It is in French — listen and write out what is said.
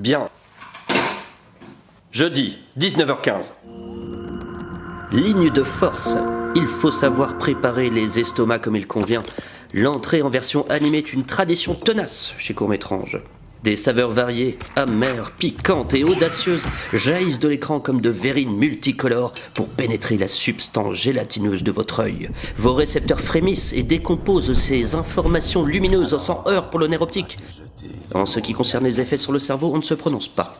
Bien. Jeudi, 19h15. Ligne de force. Il faut savoir préparer les estomacs comme il convient. L'entrée en version animée est une tradition tenace chez Courmétrange. Des saveurs variées, amères, piquantes et audacieuses jaillissent de l'écran comme de verrines multicolores pour pénétrer la substance gélatineuse de votre œil. Vos récepteurs frémissent et décomposent ces informations lumineuses sans heure pour le nerf optique. En ce qui concerne les effets sur le cerveau, on ne se prononce pas.